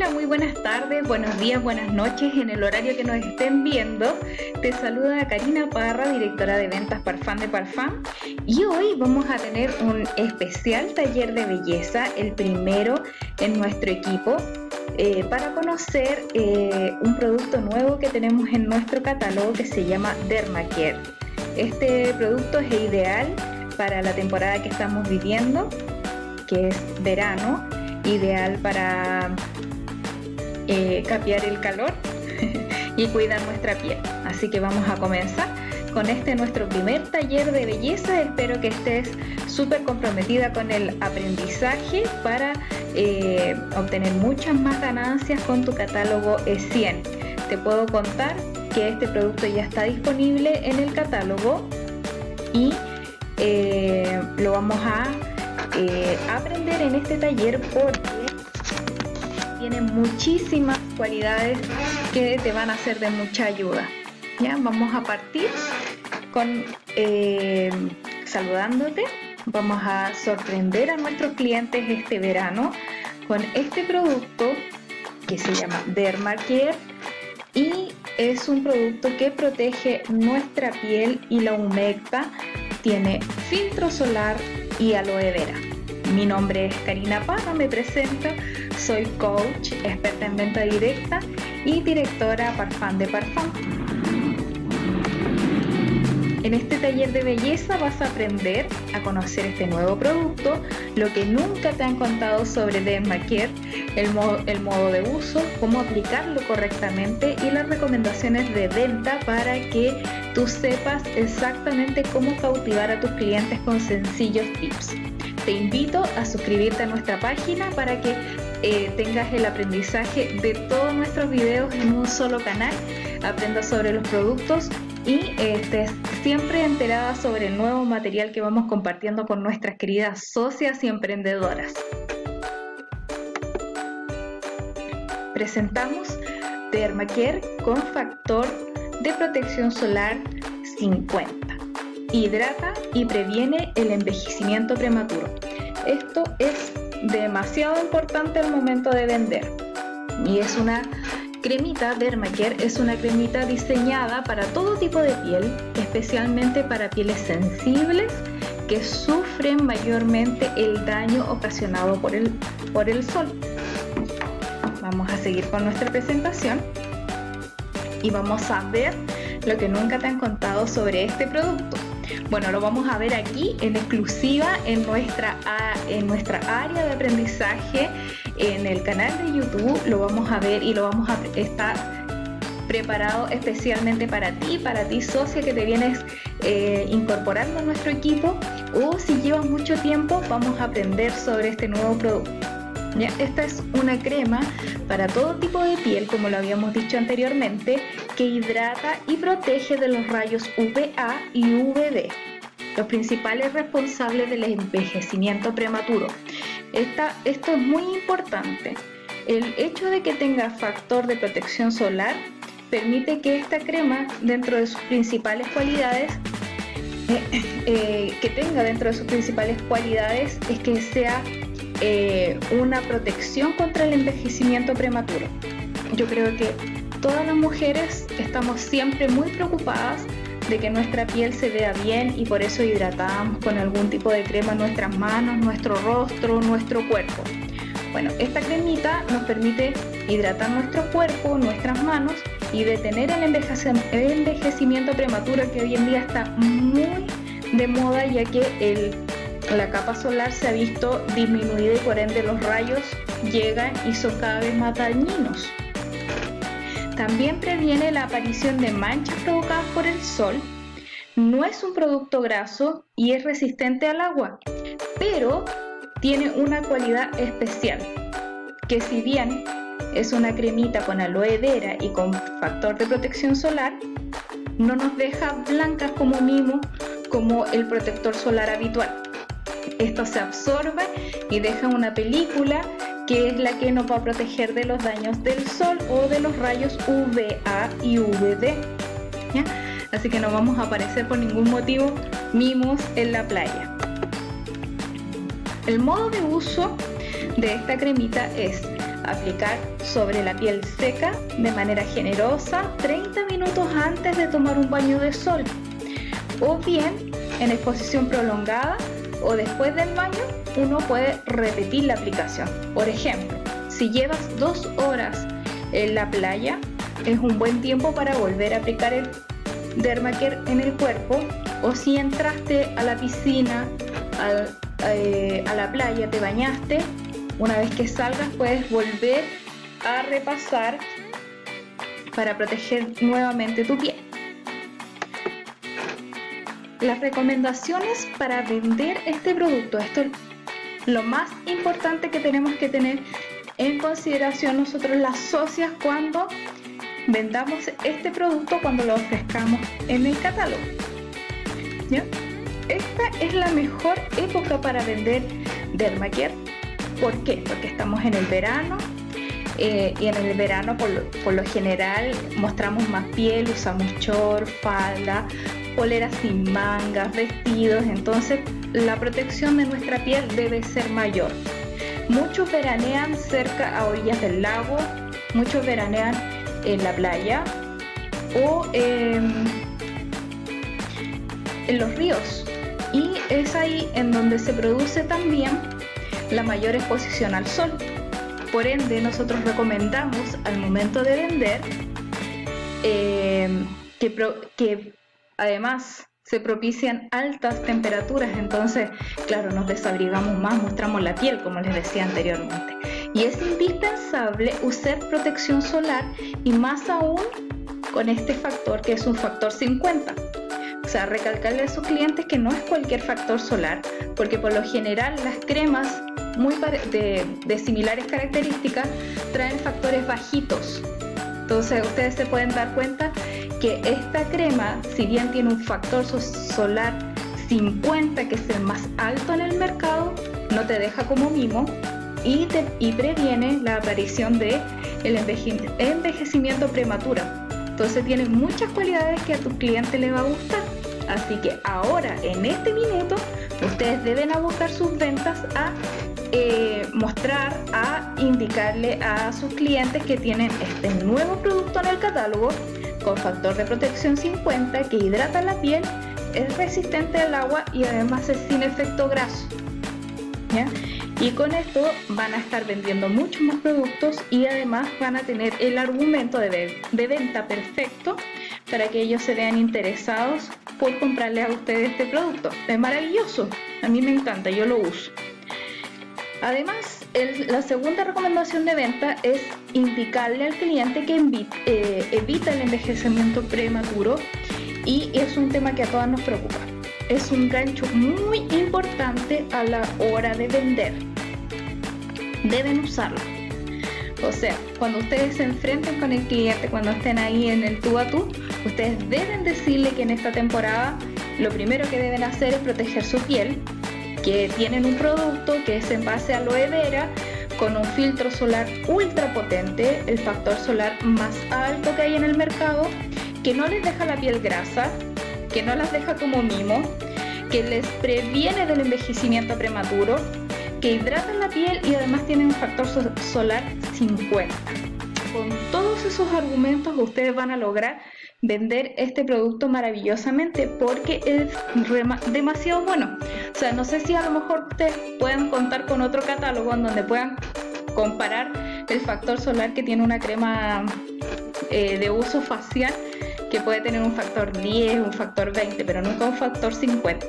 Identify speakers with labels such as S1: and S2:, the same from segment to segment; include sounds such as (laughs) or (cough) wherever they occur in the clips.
S1: Hola, muy buenas tardes, buenos días, buenas noches en el horario que nos estén viendo. Te saluda Karina Parra, directora de ventas Parfum de Parfum. Y hoy vamos a tener un especial taller de belleza, el primero en nuestro equipo, eh, para conocer eh, un producto nuevo que tenemos en nuestro catálogo que se llama Dermacare. Este producto es ideal para la temporada que estamos viviendo, que es verano, ideal para eh, capear el calor (laughs) y cuidar nuestra piel. Así que vamos a comenzar con este nuestro primer taller de belleza. Espero que estés súper comprometida con el aprendizaje para eh, obtener muchas más ganancias con tu catálogo E100. Te puedo contar que este producto ya está disponible en el catálogo y eh, lo vamos a aprender en este taller porque tiene muchísimas cualidades que te van a ser de mucha ayuda. Ya, vamos a partir con eh, saludándote. Vamos a sorprender a nuestros clientes este verano con este producto que se llama Dermacare y es un producto que protege nuestra piel y la humecta. Tiene filtro solar y aloe vera. Mi nombre es Karina Parra, me presento, soy coach, experta en venta directa y directora Parfum de Parfum. En este taller de belleza vas a aprender a conocer este nuevo producto, lo que nunca te han contado sobre Dermacare, el modo, el modo de uso, cómo aplicarlo correctamente y las recomendaciones de venta para que tú sepas exactamente cómo cautivar a tus clientes con sencillos tips. Te invito a suscribirte a nuestra página para que eh, tengas el aprendizaje de todos nuestros videos en un solo canal, aprendas sobre los productos y estés siempre enterada sobre el nuevo material que vamos compartiendo con nuestras queridas socias y emprendedoras. Presentamos Dermacare con factor de protección solar 50 hidrata y previene el envejecimiento prematuro. Esto es demasiado importante al momento de vender. Y es una cremita Dermacare, es una cremita diseñada para todo tipo de piel, especialmente para pieles sensibles que sufren mayormente el daño ocasionado por el, por el sol. Vamos a seguir con nuestra presentación y vamos a ver lo que nunca te han contado sobre este producto. Bueno, lo vamos a ver aquí en exclusiva en nuestra, en nuestra área de aprendizaje en el canal de YouTube. Lo vamos a ver y lo vamos a estar preparado especialmente para ti, para ti socia que te vienes eh, incorporando a nuestro equipo o si llevas mucho tiempo vamos a aprender sobre este nuevo producto. Esta es una crema para todo tipo de piel, como lo habíamos dicho anteriormente, que hidrata y protege de los rayos UVA y UVB, los principales responsables del envejecimiento prematuro. esto es muy importante. El hecho de que tenga factor de protección solar permite que esta crema, dentro de sus principales cualidades, eh, eh, que tenga dentro de sus principales cualidades es que sea eh, una protección contra el envejecimiento prematuro. Yo creo que todas las mujeres estamos siempre muy preocupadas de que nuestra piel se vea bien y por eso hidratamos con algún tipo de crema nuestras manos, nuestro rostro, nuestro cuerpo. Bueno, esta cremita nos permite hidratar nuestro cuerpo, nuestras manos y detener el envejecimiento prematuro que hoy en día está muy de moda ya que el la capa solar se ha visto disminuida y por ende los rayos llegan y son cada vez más dañinos. También previene la aparición de manchas provocadas por el sol. No es un producto graso y es resistente al agua, pero tiene una cualidad especial, que si bien es una cremita con aloe vera y con factor de protección solar, no nos deja blancas como mimo como el protector solar habitual. Esto se absorbe y deja una película que es la que nos va a proteger de los daños del sol o de los rayos UVA y UVD. Así que no vamos a aparecer por ningún motivo mimos en la playa. El modo de uso de esta cremita es aplicar sobre la piel seca de manera generosa 30 minutos antes de tomar un baño de sol o bien en exposición prolongada o después del baño uno puede repetir la aplicación. Por ejemplo, si llevas dos horas en la playa, es un buen tiempo para volver a aplicar el Dermacare en el cuerpo o si entraste a la piscina, eh, a la playa, te bañaste, una vez que salgas puedes volver a repasar para proteger nuevamente tu piel. Las recomendaciones para vender este producto, esto es lo más importante que tenemos que tener en consideración nosotros las socias cuando vendamos este producto cuando lo ofrezcamos en el catálogo. Esta es la mejor época para vender Dermacare. ¿Por qué? Porque estamos en el verano eh, y en el verano por lo, por lo, general mostramos más piel, usamos short, falda, poleras sin mangas, vestidos, entonces la protección de nuestra piel debe ser mayor. Muchos veranean cerca a orillas del lago, muchos veranean en la playa o en los ríos. Y es ahí en donde se produce también la mayor exposición al sol. Por ende, nosotros recomendamos al momento de vender eh, que, que además se propician altas temperaturas, entonces, claro, nos desabrigamos más, mostramos la piel, como les decía anteriormente. Y es indispensable usar protección solar y más aún con este factor que es un factor 50. O sea, recalcarle a sus clientes que no es cualquier factor solar, porque por lo general las cremas muy de, de similares características traen factores bajitos. Entonces ustedes se pueden dar cuenta que esta crema, si bien tiene un factor solar 50, que es el más alto en el mercado, no te deja como mimo y, te, y previene la aparición de el envejecimiento prematuro. Entonces tiene muchas cualidades que a tu cliente le va a gustar. Así que ahora, en este minuto, ustedes deben abocar sus ventas a eh, mostrar, a indicarle a sus clientes que tienen este nuevo producto en el catálogo con factor de protección 50 que hidrata la piel, es resistente al agua y además es sin efecto graso. Y con esto van a estar vendiendo muchos más productos y además van a tener el argumento de, de venta perfecto para que ellos se vean interesados por comprarle a ustedes este producto. Es maravilloso, a mí me encanta, yo lo uso. Además, la segunda recomendación de venta es indicarle al cliente que eh, evita el envejecimiento prematuro y es un tema que a todas nos preocupa. Es un gancho muy importante a la hora de vender. Deben usarlo. O sea, cuando ustedes se enfrenten con el cliente, cuando estén ahí en el tú a tú, ustedes deben decirle que en esta temporada lo primero que deben hacer es proteger su piel que tienen un producto que es en base a aloe vera con un filtro solar ultra potente, el factor solar más alto que hay en el mercado, que no les deja la piel grasa, que no las deja como mimo, que les previene del envejecimiento prematuro, que hidrata la piel y además tiene un factor solar 50. Con todos esos argumentos ustedes van a lograr vender este producto maravillosamente porque es demasiado bueno. O sea, no sé si a lo mejor ustedes pueden contar con otro catálogo en donde puedan comparar el factor solar que tiene una crema eh, de uso facial que puede tener un factor 10, un factor 20, pero nunca un factor 50.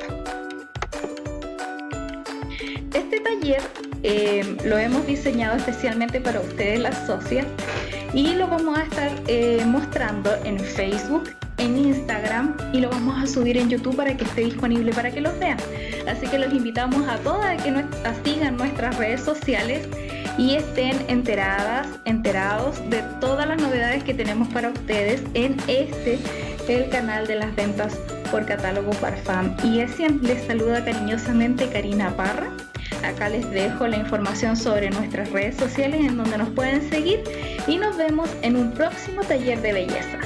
S1: Este taller eh, lo hemos diseñado especialmente para ustedes las socias y lo vamos a estar eh, mostrando en Facebook, en Instagram y lo vamos a subir en YouTube para que esté disponible para que los vean. Así que los invitamos a todas a que nos sigan nuestras redes sociales y estén enteradas, enterados de todas las novedades que tenemos para ustedes en este, el canal de las ventas por catálogo Parfam. Y es les saluda cariñosamente Karina Parra. Acá les dejo la información sobre nuestras redes sociales en donde nos pueden seguir y nos vemos en un próximo taller de belleza.